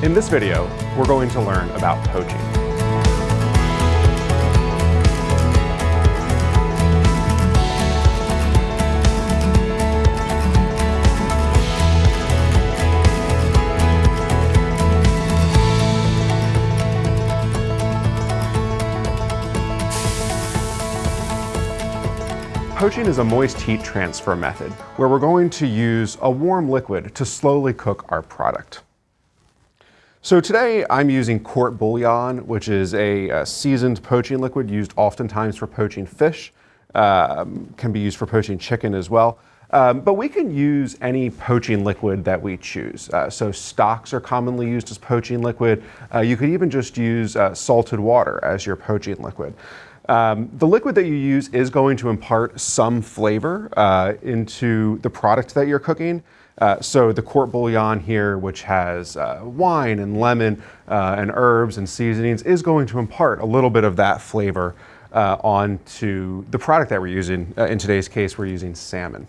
In this video, we're going to learn about poaching. Poaching is a moist heat transfer method where we're going to use a warm liquid to slowly cook our product. So today I'm using court bouillon, which is a, a seasoned poaching liquid used oftentimes for poaching fish, um, can be used for poaching chicken as well. Um, but we can use any poaching liquid that we choose. Uh, so stocks are commonly used as poaching liquid. Uh, you could even just use uh, salted water as your poaching liquid. Um, the liquid that you use is going to impart some flavor uh, into the product that you're cooking. Uh, so the court bouillon here, which has uh, wine and lemon uh, and herbs and seasonings, is going to impart a little bit of that flavor uh, onto the product that we're using. Uh, in today's case, we're using salmon.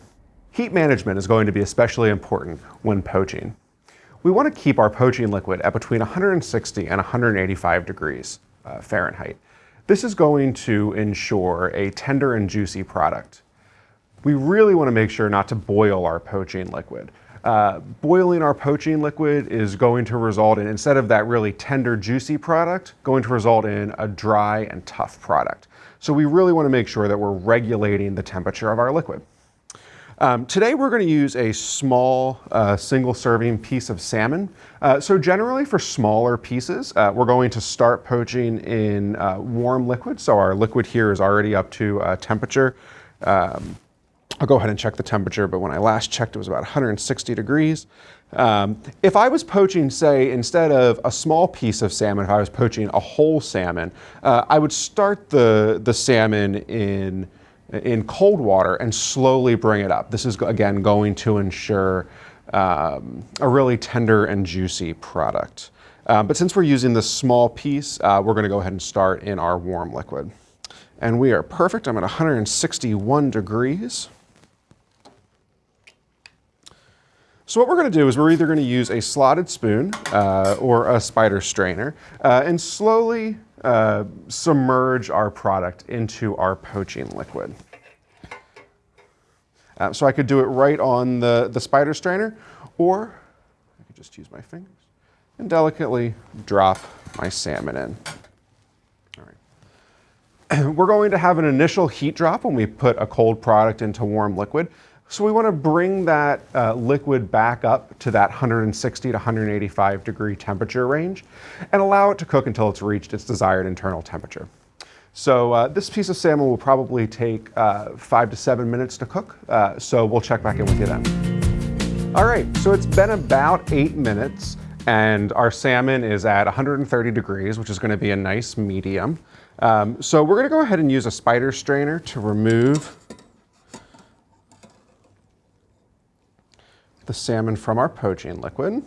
Heat management is going to be especially important when poaching. We want to keep our poaching liquid at between 160 and 185 degrees Fahrenheit. This is going to ensure a tender and juicy product. We really want to make sure not to boil our poaching liquid. Uh, boiling our poaching liquid is going to result in, instead of that really tender, juicy product, going to result in a dry and tough product. So we really want to make sure that we're regulating the temperature of our liquid. Um, today we're going to use a small uh, single serving piece of salmon. Uh, so generally for smaller pieces, uh, we're going to start poaching in uh, warm liquid. So our liquid here is already up to uh, temperature. Um, I'll go ahead and check the temperature, but when I last checked, it was about 160 degrees. Um, if I was poaching, say, instead of a small piece of salmon, if I was poaching a whole salmon, uh, I would start the, the salmon in in cold water and slowly bring it up. This is, again, going to ensure um, a really tender and juicy product. Um, but since we're using this small piece, uh, we're gonna go ahead and start in our warm liquid. And we are perfect. I'm at 161 degrees. So what we're going to do is we're either going to use a slotted spoon uh, or a spider strainer uh, and slowly uh, submerge our product into our poaching liquid. Uh, so I could do it right on the, the spider strainer, or I could just use my fingers and delicately drop my salmon in. All right. We're going to have an initial heat drop when we put a cold product into warm liquid. So we want to bring that uh, liquid back up to that 160 to 185 degree temperature range and allow it to cook until it's reached its desired internal temperature. So uh, this piece of salmon will probably take uh, five to seven minutes to cook. Uh, so we'll check back in with you then. All right, so it's been about eight minutes and our salmon is at 130 degrees, which is gonna be a nice medium. Um, so we're gonna go ahead and use a spider strainer to remove the salmon from our poaching liquid.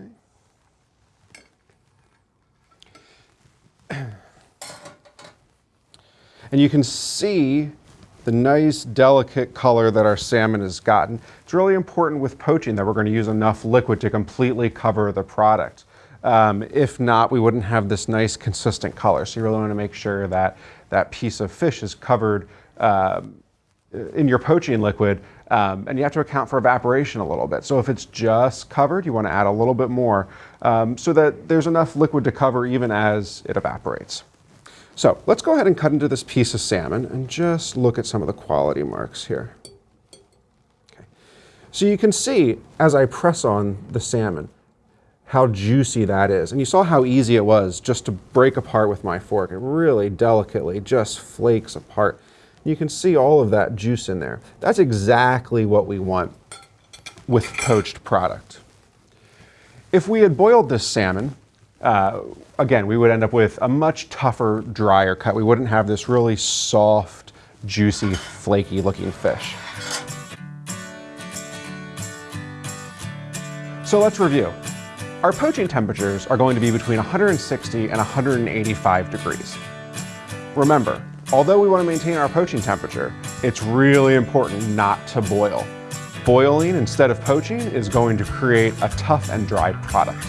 Okay. And you can see the nice delicate color that our salmon has gotten. It's really important with poaching that we're going to use enough liquid to completely cover the product. Um, if not, we wouldn't have this nice consistent color. So you really want to make sure that that piece of fish is covered um, in your poaching liquid um, and you have to account for evaporation a little bit. So if it's just covered, you want to add a little bit more um, so that there's enough liquid to cover even as it evaporates. So let's go ahead and cut into this piece of salmon and just look at some of the quality marks here. Okay. So you can see as I press on the salmon how juicy that is. And you saw how easy it was just to break apart with my fork. It really delicately just flakes apart. You can see all of that juice in there. That's exactly what we want with poached product. If we had boiled this salmon, uh, again, we would end up with a much tougher, drier cut. We wouldn't have this really soft, juicy, flaky looking fish. So let's review. Our poaching temperatures are going to be between 160 and 185 degrees. Remember, Although we want to maintain our poaching temperature, it's really important not to boil. Boiling instead of poaching is going to create a tough and dry product.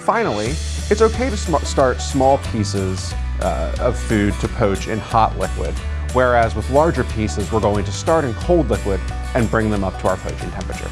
Finally, it's okay to sm start small pieces uh, of food to poach in hot liquid, whereas with larger pieces, we're going to start in cold liquid and bring them up to our poaching temperature.